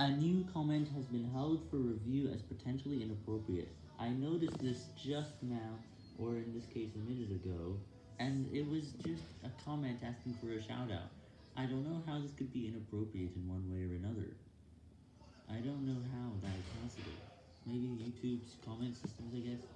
A new comment has been held for review as potentially inappropriate. I noticed this just now, or in this case a minute ago, and it was just a comment asking for a shout out. I don't know how this could be inappropriate in one way or another. I don't know how that is possible. Maybe YouTube's comment systems, I guess?